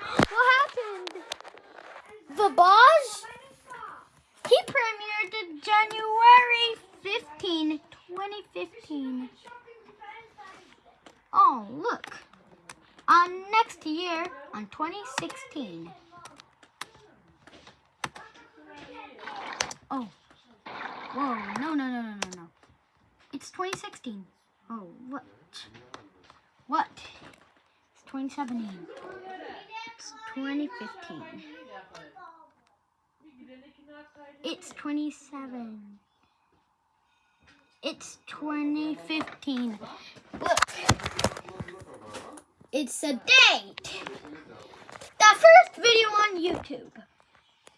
What happened? The boss? He premiered in January 15, 2015. Oh, look. On next year, on 2016. Oh. Whoa, no, no, no, no, no, no. It's 2016. Oh, what? What? It's 2017. It's 2015. It's 27. It's 2015. Look. It's a date. The first video on YouTube.